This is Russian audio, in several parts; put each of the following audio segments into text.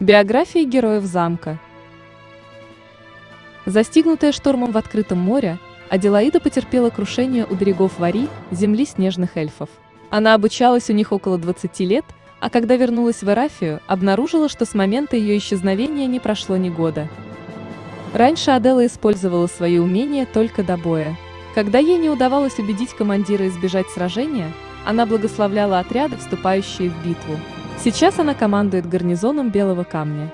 Биографии героев замка. Застигнутая штормом в открытом море, Аделаида потерпела крушение у берегов Вари, земли снежных эльфов. Она обучалась у них около 20 лет, а когда вернулась в Эрафию, обнаружила, что с момента ее исчезновения не прошло ни года. Раньше Адела использовала свои умения только до боя. Когда ей не удавалось убедить командира избежать сражения, она благословляла отряды, вступающие в битву. Сейчас она командует гарнизоном Белого камня.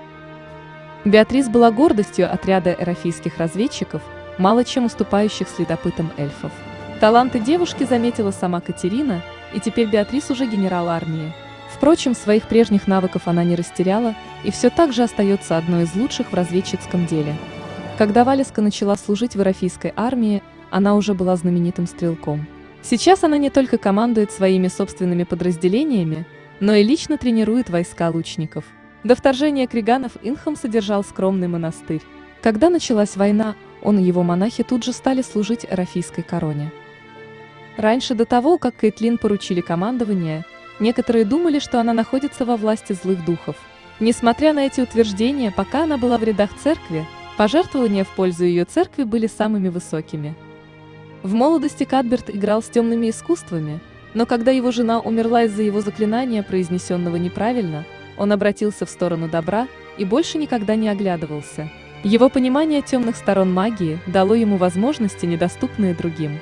Беатрис была гордостью отряда эрофийских разведчиков, мало чем уступающих следопытам эльфов. Таланты девушки заметила сама Катерина, и теперь Беатрис уже генерал армии. Впрочем, своих прежних навыков она не растеряла и все так же остается одной из лучших в разведчицком деле. Когда Валеска начала служить в эрофийской армии, она уже была знаменитым стрелком. Сейчас она не только командует своими собственными подразделениями, но и лично тренирует войска лучников. До вторжения криганов Инхам содержал скромный монастырь. Когда началась война, он и его монахи тут же стали служить Эрафийской короне. Раньше до того, как Кейтлин поручили командование, некоторые думали, что она находится во власти злых духов. Несмотря на эти утверждения, пока она была в рядах церкви, пожертвования в пользу ее церкви были самыми высокими. В молодости Кадберт играл с темными искусствами – но когда его жена умерла из-за его заклинания, произнесенного неправильно, он обратился в сторону добра и больше никогда не оглядывался. Его понимание темных сторон магии дало ему возможности, недоступные другим.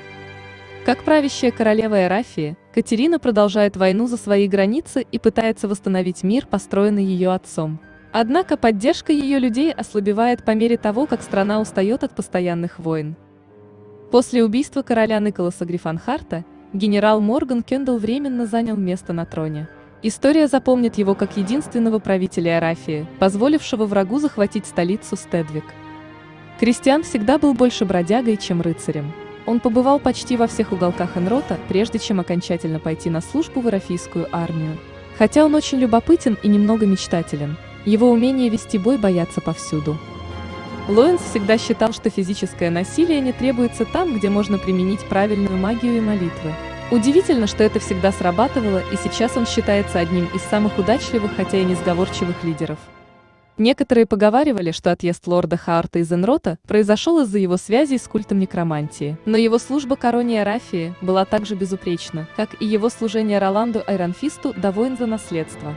Как правящая королева Эрафии, Катерина продолжает войну за свои границы и пытается восстановить мир, построенный ее отцом. Однако поддержка ее людей ослабевает по мере того, как страна устает от постоянных войн. После убийства короля Николаса Грифанхарта генерал Морган Кендалл временно занял место на троне. История запомнит его как единственного правителя Арафии, позволившего врагу захватить столицу Стедвик. Кристиан всегда был больше бродягой, чем рыцарем. Он побывал почти во всех уголках Энрота, прежде чем окончательно пойти на службу в Арафийскую армию. Хотя он очень любопытен и немного мечтателен, его умение вести бой боятся повсюду. Лоэнс всегда считал, что физическое насилие не требуется там, где можно применить правильную магию и молитвы. Удивительно, что это всегда срабатывало, и сейчас он считается одним из самых удачливых, хотя и несговорчивых лидеров. Некоторые поговаривали, что отъезд лорда Хаарта из Энрота произошел из-за его связей с культом некромантии, но его служба короне Арафии была также безупречна, как и его служение Роланду Айронфисту до войн за наследство.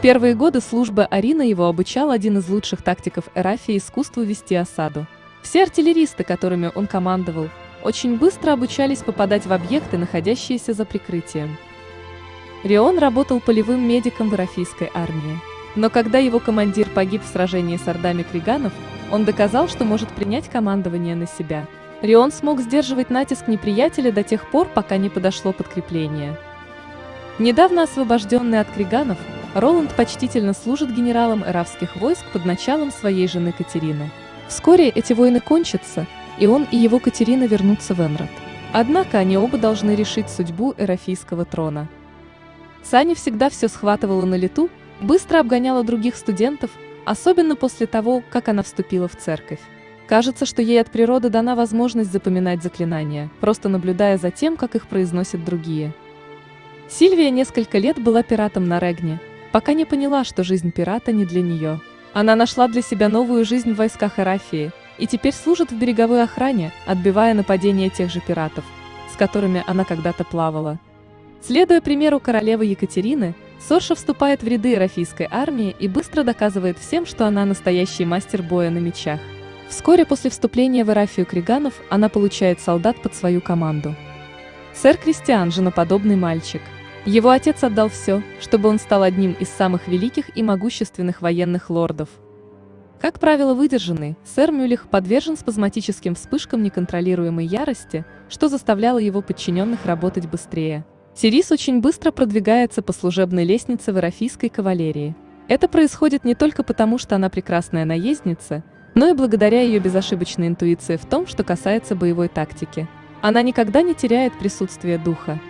Первые годы службы Арина его обучал один из лучших тактиков Эрафии искусству вести осаду. Все артиллеристы, которыми он командовал, очень быстро обучались попадать в объекты, находящиеся за прикрытием. Рион работал полевым медиком в Эрафийской армии. Но когда его командир погиб в сражении с ордами криганов, он доказал, что может принять командование на себя. Рион смог сдерживать натиск неприятеля до тех пор, пока не подошло подкрепление. Недавно освобожденный от криганов, Роланд почтительно служит генералом эравских войск под началом своей жены Катерины. Вскоре эти войны кончатся, и он и его Катерина вернутся в Энрод. Однако они оба должны решить судьбу эрафийского трона. Сани всегда все схватывала на лету, быстро обгоняла других студентов, особенно после того, как она вступила в церковь. Кажется, что ей от природы дана возможность запоминать заклинания, просто наблюдая за тем, как их произносят другие. Сильвия несколько лет была пиратом на Регне, пока не поняла, что жизнь пирата не для нее. Она нашла для себя новую жизнь в войсках Эрафии, и теперь служит в береговой охране, отбивая нападения тех же пиратов, с которыми она когда-то плавала. Следуя примеру королевы Екатерины, Сорша вступает в ряды Эрафийской армии и быстро доказывает всем, что она настоящий мастер боя на мечах. Вскоре после вступления в Эрафию Криганов она получает солдат под свою команду. Сэр Кристиан – женоподобный мальчик. Его отец отдал все, чтобы он стал одним из самых великих и могущественных военных лордов – как правило, выдержанный, сэр Мюлих подвержен спазматическим вспышкам неконтролируемой ярости, что заставляло его подчиненных работать быстрее. Сирис очень быстро продвигается по служебной лестнице в эрофийской кавалерии. Это происходит не только потому, что она прекрасная наездница, но и благодаря ее безошибочной интуиции в том, что касается боевой тактики. Она никогда не теряет присутствие духа.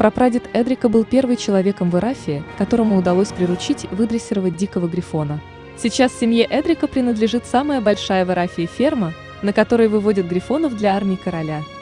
Прапрадед Эдрика был первым человеком в Эрафии, которому удалось приручить выдрессировать дикого грифона. Сейчас семье Эдрика принадлежит самая большая в Арафии ферма, на которой выводят грифонов для армии короля –